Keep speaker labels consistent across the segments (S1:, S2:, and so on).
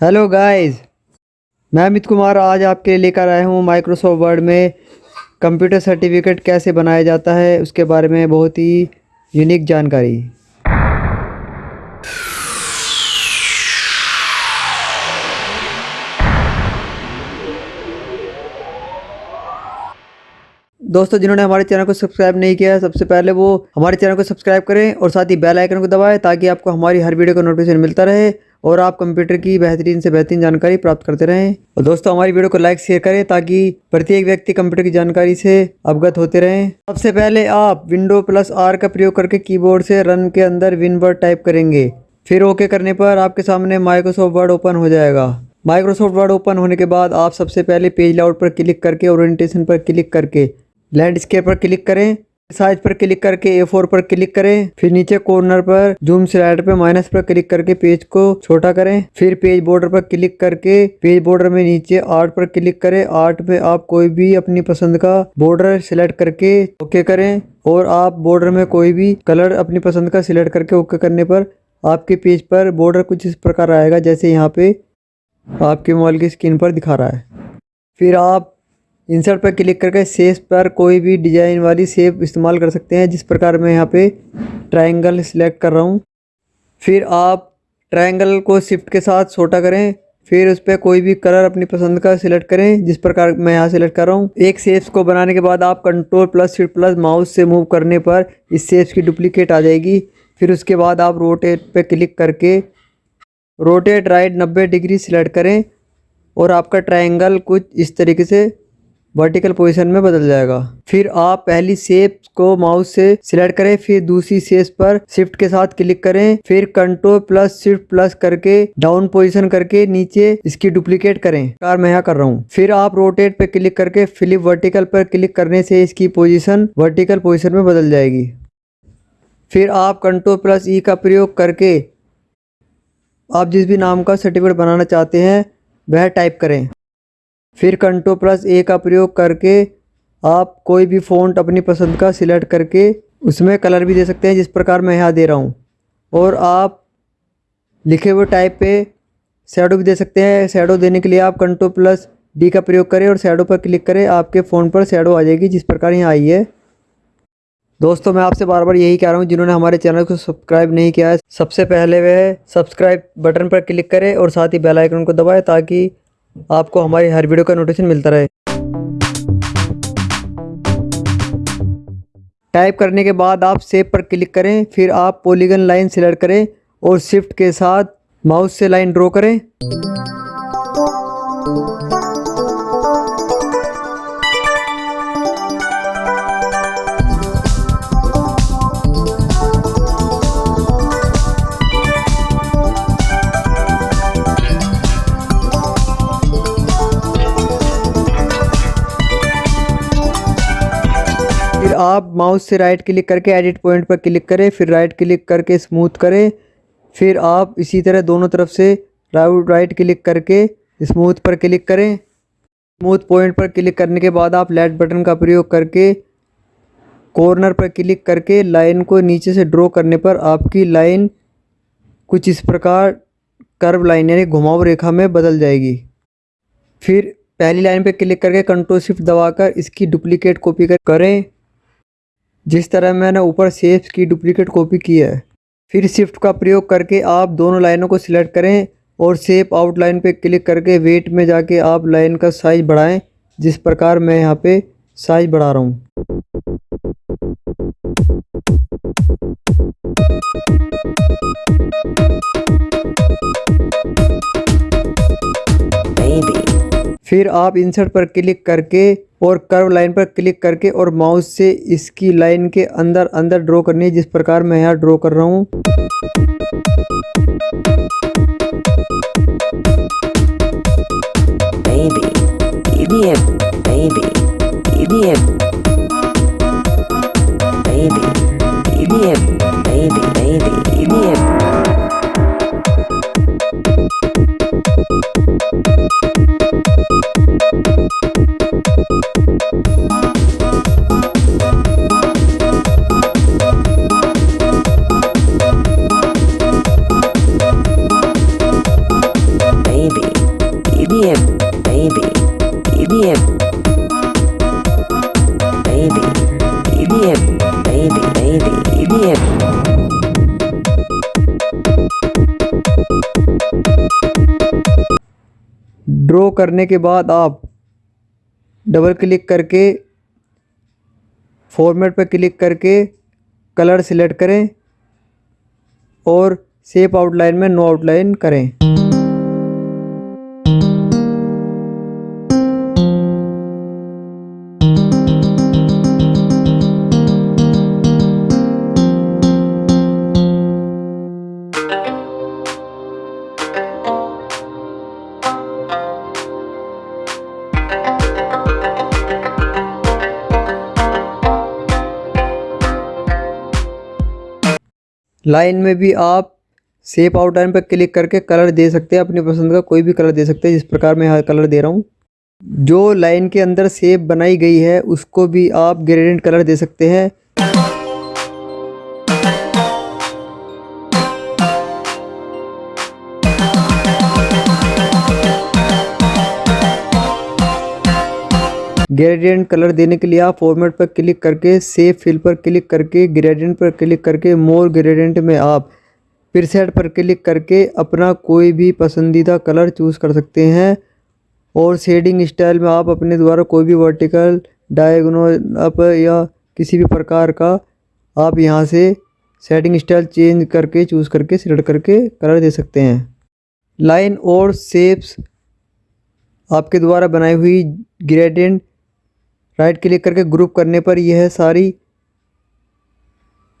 S1: Hello guys मैं अमित कुमार आज आपके लिए लेकर आया हूँ माइक्रोसॉफ्ट वर्ड में कंप्यूटर सर्टिफिकेट कैसे बनाया जाता है, उसके बारे में बहुत ही यूनिक जानकारी। दोस्तों, जिन्होंने हमारे चैनल को सब्सक्राइब नहीं किया है, सबसे पहले वो हमारे चैनल को सब्सक्राइब करें और साथ ही बेल आइकन को दबाएँ ताकि आपको हमारी हर वीडियो का नोटिफिकेशन मिलता रहे। और आप कंप्यूटर की बेहतरीन से बेहतरीन जानकारी प्राप्त करते रहें। और दोस्तों, हमारी वीडियो को लाइक शेयर करें ताकि प्रत्येक व्यक्ति कंप्यूटर की जानकारी से अवगत होते रहें। सबसे पहले आप विंडो प्लस आर का प्रयोग करके कीबोर्ड से रन के अंदर विन वर्ड टाइप करेंगे। फिर ओके करने पर आपके सामने माइक्रोसॉफ्ट वर्ड ओपन हो जाएगा। माइक्रोसॉफ्ट वर्ड ओपन होने के बाद आप सबसे पहले पेज लाउट पर क्लिक करके ओरिएंटेशन पर क्लिक करके लैंडस्केप पर क्लिक करें। साइज़ पर क्लिक करके ए फोर पर क्लिक करें। फिर नीचे कॉर्नर पर जूम स्लाइड पर माइनस पर क्लिक करके पेज को छोटा करें। फिर पेज बॉर्डर पर क्लिक करके पेज बॉर्डर में नीचे आर्ट पर क्लिक करें। आर्ट में आप कोई भी अपनी पसंद का बॉर्डर सिलेक्ट करके ओके करें और आप बॉर्डर में कोई भी कलर अपनी पसंद का सिलेक्ट करके ओके करने पर आपके पेज पर बॉर्डर कुछ इस प्रकार आएगा जैसे यहाँ पे आपके मोबाइल की स्क्रीन पर दिखा रहा है। फिर आप इंसर्ट पर क्लिक करके सेप पर कोई भी डिज़ाइन वाली सेप इस्तेमाल कर सकते हैं, जिस प्रकार मैं यहाँ पे ट्रायंगल सिलेक्ट कर रहा हूँ। फिर आप ट्रायंगल को शिफ्ट के साथ छोटा करें, फिर उस पर कोई भी कलर अपनी पसंद का सिलेक्ट करें, जिस प्रकार मैं यहाँ सेलेक्ट कर रहा हूँ। एक सेप्स को बनाने के बाद आप control plus shift plus mouse से मूव करने पर इस सेप्स की डुप्लीकेट आ जाएगी। फिर उसके बाद आप रोटेट पे क्लिक करके रोटेट राइट नब्बे डिग्री सिलेक्ट करें और आपका ट्रायंगल कुछ इस तरीके से वर्टिकल पोजीशन में बदल जाएगा। फिर आप पहली सेप को माउस से सिलेक्ट करें, फिर दूसरी शेप पर शिफ्ट के साथ क्लिक करें, फिर कंट्रोल प्लस शिफ्ट प्लस करके डाउन पोजीशन करके नीचे इसकी डुप्लीकेट करें। कार मैं यहाँ कर रहा हूँ। फिर आप रोटेट पर क्लिक करके फिलिप वर्टिकल पर क्लिक करने से इसकी पोजिशन वर्टिकल पोजिशन में बदल जाएगी। फिर आप कंट्रोल प्लस ई का प्रयोग करके आप जिस भी नाम का सर्टिफिकेट बनाना चाहते हैं, वह टाइप करें। फिर कंट्रो प्लस ए का प्रयोग करके आप कोई भी फ़ॉन्ट अपनी पसंद का सिलेक्ट करके उसमें कलर भी दे सकते हैं, जिस प्रकार मैं यहाँ दे रहा हूँ। और आप लिखे हुए टाइप पे शेडो भी दे सकते हैं। शेडो देने के लिए आप कंट्रो प्लस डी का प्रयोग करें और शेडो पर क्लिक करें, आपके फ़ोन पर शेडो आ जाएगी, जिस प्रकार यहाँ आई है। दोस्तों, मैं आपसे बार बार यही कह रहा हूँ, जिन्होंने हमारे चैनल को सब्सक्राइब नहीं किया है, सबसे पहले वह सब्सक्राइब बटन पर क्लिक करें और साथ ही बेल आइकन को दबाएँ, ताकि आपको हमारी हर वीडियो का नोटिफिकेशन मिलता रहे। टाइप करने के बाद आप सेव पर क्लिक करें, फिर आप पॉलीगन लाइन सिलेक्ट करें और शिफ्ट के साथ माउस से लाइन ड्रॉ करें। माउस से राइट क्लिक करके एडिट पॉइंट पर क्लिक करें, फिर राइट क्लिक करके स्मूथ करें, फिर आप इसी तरह दोनों तरफ़ से राइट क्लिक करके स्मूथ पर क्लिक करें। स्मूथ पॉइंट पर क्लिक करने के बाद आप लेफ़्ट बटन का प्रयोग करके कॉर्नर पर क्लिक करके लाइन को नीचे से ड्रॉ करने पर आपकी लाइन कुछ इस प्रकार कर्व लाइन यानी घुमाव रेखा में बदल जाएगी। फिर पहली लाइन पर क्लिक करके कंट्रोल शिफ्ट दबाकर इसकी डुप्लीकेट कॉपी करें। जिस तरह मैंने ऊपर सेप्स की डुप्लीकेट कॉपी की है, फिर शिफ्ट का प्रयोग करके आप दोनों लाइनों को सिलेक्ट करें और सेप आउटलाइन पर क्लिक करके वेट में जाके आप लाइन का साइज़ बढ़ाएँ, जिस प्रकार मैं यहाँ पे साइज़ बढ़ा रहा हूँ। फिर आप इंसर्ट पर क्लिक करके और कर्व लाइन पर क्लिक करके और माउस से इसकी लाइन के अंदर अंदर ड्रॉ करनी है, जिस प्रकार मैं यहाँ ड्रॉ कर रहा हूँ। करने के बाद आप डबल क्लिक करके फॉर्मेट पर क्लिक करके कलर सिलेक्ट करें और सेप आउटलाइन में नो आउटलाइन करें। लाइन में भी आप सेप आउटलाइन पर क्लिक करके कलर दे सकते हैं, अपनी पसंद का कोई भी कलर दे सकते हैं, जिस प्रकार मैं यहाँ कलर दे रहा हूँ। जो लाइन के अंदर सेप बनाई गई है, उसको भी आप ग्रेडेंट कलर दे सकते हैं। ग्रेडियंट कलर देने के लिए आप फॉर्मेट पर क्लिक करके सेव फिल पर क्लिक करके ग्रेडियंट पर क्लिक करके मोर ग्रेडियंट में आप प्रीसेट पर क्लिक करके अपना कोई भी पसंदीदा कलर चूज़ कर सकते हैं। और शेडिंग स्टाइल में आप अपने द्वारा कोई भी वर्टिकल डायगोनल अप या किसी भी प्रकार का आप यहाँ से सेटिंग स्टाइल चेंज करके चूज़ करके सिलेक्ट करके कलर दे सकते हैं। लाइन और शेप्स आपके द्वारा बनाई हुई ग्रेडियंट राइट क्लिक करके ग्रुप करने पर यह सारी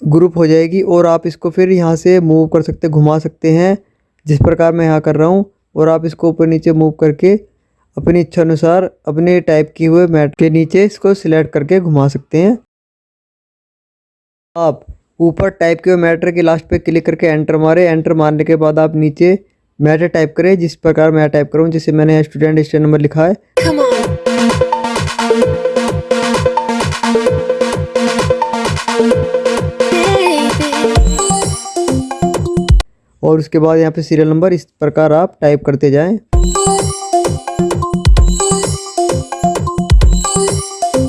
S1: ग्रुप हो जाएगी और आप इसको फिर यहाँ से मूव कर सकते, घुमा सकते हैं, जिस प्रकार मैं यहाँ कर रहा हूँ। और आप इसको ऊपर नीचे मूव करके अपनी इच्छा अनुसार अपने टाइप किए हुए मैट के नीचे इसको सिलेक्ट करके घुमा सकते हैं। आप ऊपर टाइप किए हुए मैटर के लास्ट पे क्लिक करके एंटर मारे। एंटर मारने के बाद आप नीचे मैटर टाइप करें, जिस प्रकार मैं टाइप करूँ जिसे मैंने स्टूडेंट स्टेट नंबर लिखा है। और उसके बाद यहाँ पे सीरियल नंबर इस प्रकार आप टाइप करते जाएँ।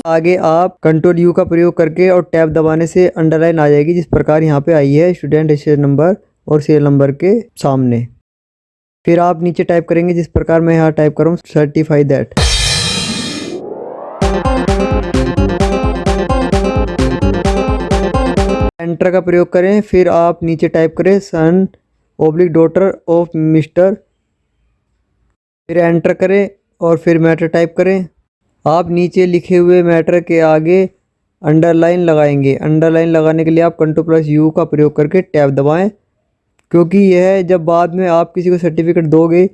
S1: आगे आप कंट्रोल यू का प्रयोग करके और टैब दबाने से अंडरलाइन आ जाएगी, जिस प्रकार यहाँ पे आई है स्टूडेंट रजिस्टर नंबर और सीरियल नंबर के सामने। फिर आप नीचे टाइप करेंगे, जिस प्रकार मैं यहाँ टाइप करूँ सर्टिफाई दैट एंटर का प्रयोग करें, फिर आप नीचे टाइप करें son oblique daughter of mister फिर एंटर करें और फिर मैटर टाइप करें। आप नीचे लिखे हुए मैटर के आगे अंडरलाइन लगाएँगे। अंडरलाइन लगाने के लिए आप कंट्रोल प्लस यू का प्रयोग करके टैब दबाएँ। क्योंकि यह जब बाद में आप किसी को सर्टिफिकेट दोगे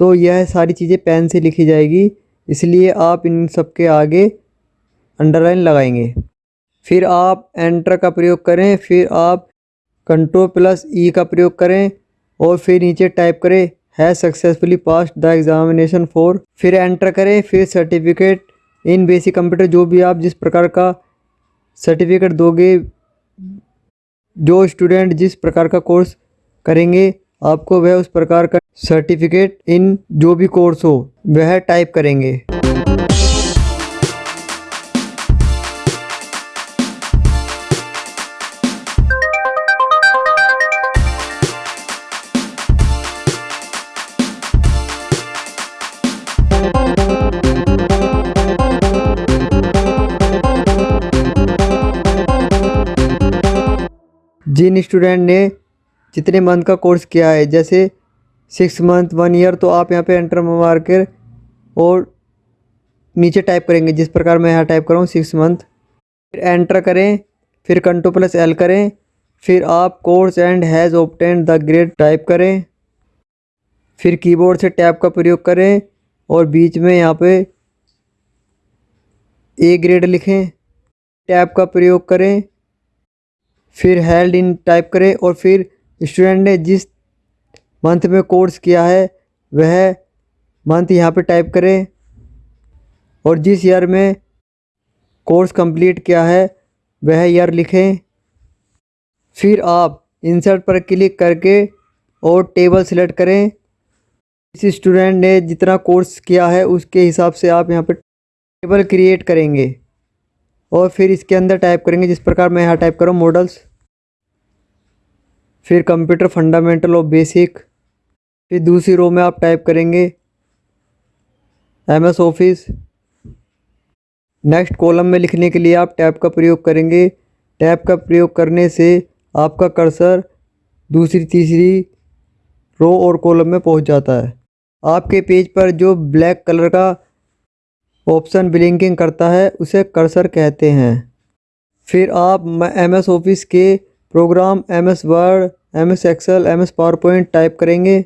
S1: तो यह सारी चीज़ें पेन से लिखी जाएगी। इसलिए आप इन सब के आगे अंडरलाइन लगाएँगे। फिर आप एंटर का प्रयोग करें। फिर आप कंट्रोल प्लस ई का प्रयोग करें। और फिर नीचे टाइप करें है successfully pass the examination for फिर एंटर करें, फिर सर्टिफिकेट इन बेसिक कंप्यूटर जो भी आप जिस प्रकार का सर्टिफिकेट दोगे, जो स्टूडेंट जिस प्रकार का कोर्स करेंगे, आपको वह उस प्रकार का सर्टिफिकेट इन जो भी कोर्स हो, वह टाइप करेंगे। जिन स्टूडेंट ने जितने मंथ का कोर्स किया है, जैसे सिक्स मंथ वन ईयर तो आप यहाँ पे एंटर मार कर और नीचे टाइप करेंगे, जिस प्रकार मैं यहाँ टाइप करूँ सिक्स मंथ फिर एंटर करें, फिर कंट्रो प्लस एल करें, फिर आप course and has obtained the grade type करें। फिर कीबोर्ड से टैब का प्रयोग करें और बीच में यहाँ पे ए ग्रेड लिखें। टैब का प्रयोग करें। फिर हेल्ड इन टाइप करें और फिर स्टूडेंट ने जिस मंथ में कोर्स किया है, वह मंथ यहाँ पे टाइप करें। और जिस ईयर में कोर्स कंप्लीट किया है, वह ईयर लिखें। फिर आप इंसर्ट पर क्लिक करके और टेबल सेलेक्ट करें। इस स्टूडेंट ने जितना कोर्स किया है, उसके हिसाब से आप यहाँ पर टेबल क्रिएट करेंगे। और फिर इसके अंदर टाइप करेंगे, जिस प्रकार मैं यहाँ टाइप करूँ मॉडल्स फिर कंप्यूटर फंडामेंटल और बेसिक फिर दूसरी रो में आप टाइप करेंगे M S Office next column में लिखने के लिए आप टैब का प्रयोग करेंगे टैब का प्रयोग करने से आपका कर्सर दूसरी, तीसरी रो और कॉलम में पहुँच जाता है। आपके पेज पर जो ब्लैक कलर का ऑप्शन ब्लिंकिंग करता है उसे कर्सर कहते हैं। फिर आप एम एस ऑफ़िस के program M S Word M S Excel M S PowerPoint type करेंगे।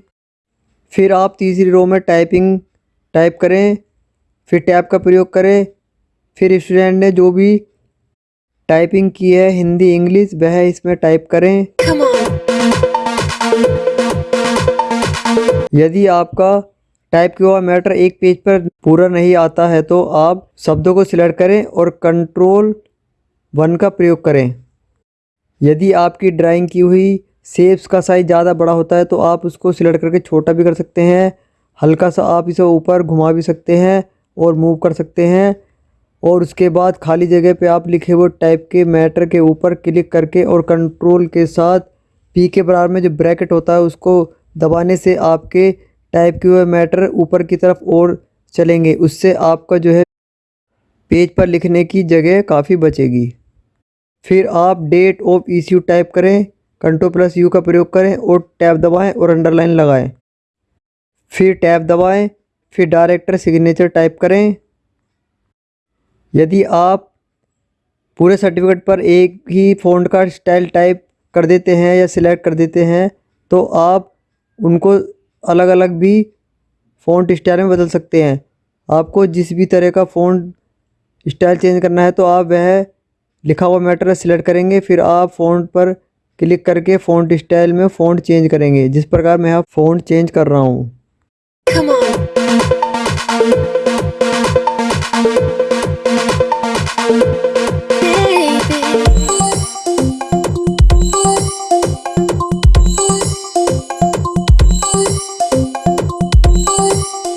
S1: फिर आप तीसरी रो में टाइपिंग टाइप करें फिर टैब का प्रयोग करें। फिर स्टूडेंट ने जो भी टाइपिंग की है हिंदी इंग्लिश वह इसमें टाइप करें। यदि आपका टाइप किया हुआ मैटर एक पेज पर पूरा नहीं आता है तो आप शब्दों को सिलेक्ट करें और कंट्रोल वन का प्रयोग करें। यदि आपकी ड्राइंग की हुई सेप्स का साइज़ ज़्यादा बड़ा होता है तो आप उसको सिलेक्ट करके छोटा भी कर सकते हैं। हल्का सा आप इसे ऊपर घुमा भी सकते हैं और मूव कर सकते हैं। और उसके बाद खाली जगह पे आप लिखे हुए टाइप के मैटर के ऊपर क्लिक करके और कंट्रोल के साथ पी के बराबर में जो ब्रैकेट होता है, उसको दबाने से आपके टाइप किए हुए मैटर ऊपर की तरफ़ और चलेंगे। उससे आपका जो है पेज पर लिखने की जगह काफ़ी बचेगी। फिर आप डेट ऑफ़ इश्यू टाइप करें कंट्रोल प्लस यू का प्रयोग करें और टैब दबाएँ और अंडरलाइन लगाएँ। फिर टैब दबाएँ, फिर डायरेक्टर सिग्नेचर टाइप करें। यदि आप पूरे सर्टिफिकेट पर एक ही फ़ॉन्ट का स्टाइल टाइप कर देते हैं या सिलेक्ट कर देते हैं तो आप उनको अलग अलग भी फ़ॉन्ट स्टाइल में बदल सकते हैं। आपको जिस भी तरह का फ़ॉन्ट स्टाइल चेंज करना है तो आप वह लिखा हुआ मैटर सिलेक्ट करेंगे, फिर आप फ़ॉन्ट पर क्लिक करके फ़ॉन्ट स्टाइल में फ़ॉन्ट चेंज करेंगे, जिस प्रकार मैं आप फ़ॉन्ट चेंज कर रहा हूँ।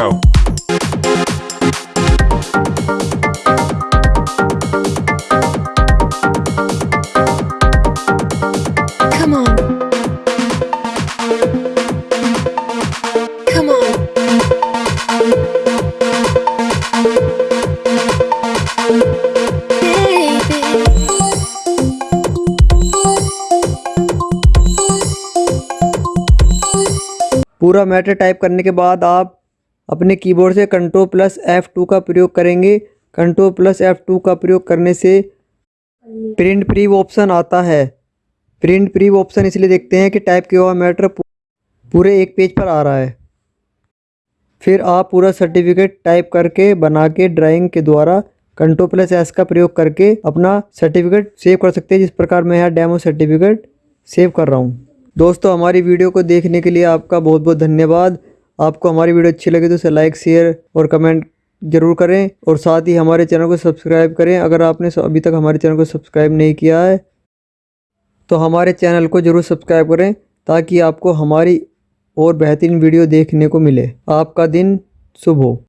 S2: Come on. Baby.
S1: पूरा मैटर टाइप करने के बाद आप अपने कीबोर्ड से कंट्रोल प्लस एफ़ टू का प्रयोग करेंगे। कंट्रोल प्लस एफ़ टू का प्रयोग करने से प्रिंट प्रीव ऑप्शन आता है। प्रिंट प्रीव ऑप्शन इसलिए देखते हैं कि टाइप किया हुआ मैटर पूरे एक पेज पर आ रहा है। फिर आप पूरा सर्टिफिकेट टाइप करके बना के ड्राइंग के द्वारा कंट्रोल प्लस एस का प्रयोग करके अपना सर्टिफिकेट सेव कर सकते हैं। जिस प्रकार मैं यहाँ डेमो सर्टिफिकेट सेव कर रहा हूँ। दोस्तों, हमारी वीडियो को देखने के लिए आपका बहुत बहुत धन्यवाद। आपको हमारी वीडियो अच्छी लगे तो उसे लाइक शेयर और कमेंट ज़रूर करें और साथ ही हमारे चैनल को सब्सक्राइब करें। अगर आपने अभी तक हमारे चैनल को सब्सक्राइब नहीं किया है तो हमारे चैनल को ज़रूर सब्सक्राइब करें ताकि आपको हमारी और बेहतरीन वीडियो देखने को मिले। आपका दिन शुभ हो।